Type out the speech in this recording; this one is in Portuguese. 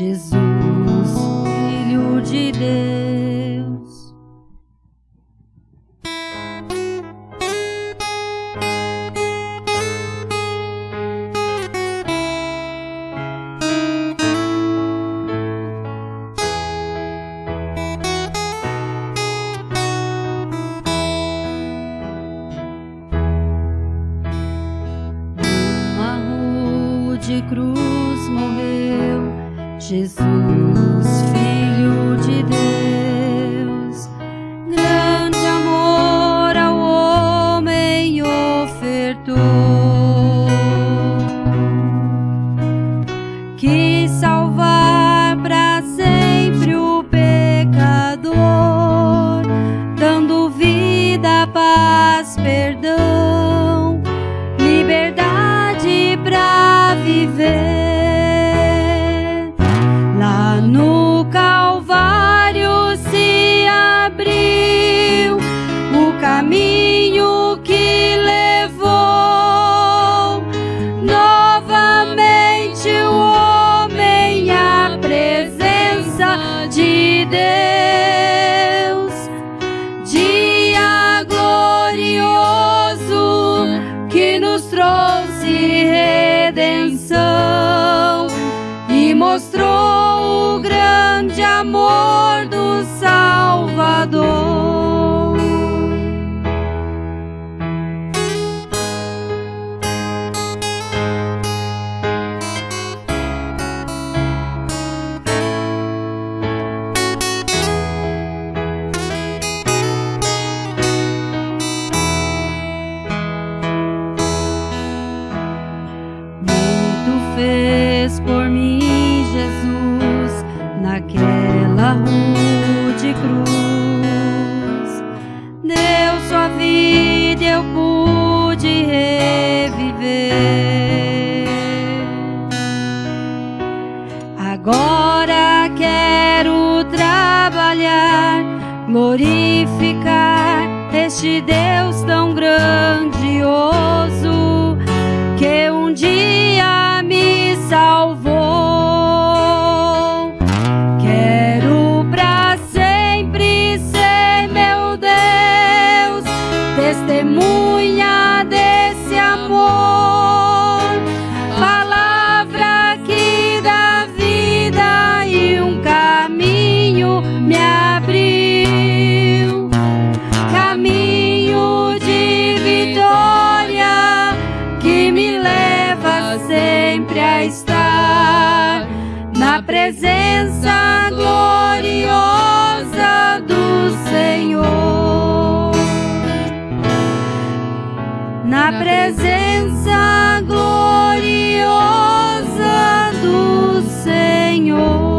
Jesus, Filho de Deus. Uma rua de cruz morreu Jesus, trouxe redenção e mostrou o grande amor do Salvador. Fez por mim, Jesus, naquela rude cruz. Deu sua vida, eu pude reviver. Agora quero trabalhar, glorificar este Deus tão grandioso na presença gloriosa do Senhor. Na presença gloriosa do Senhor.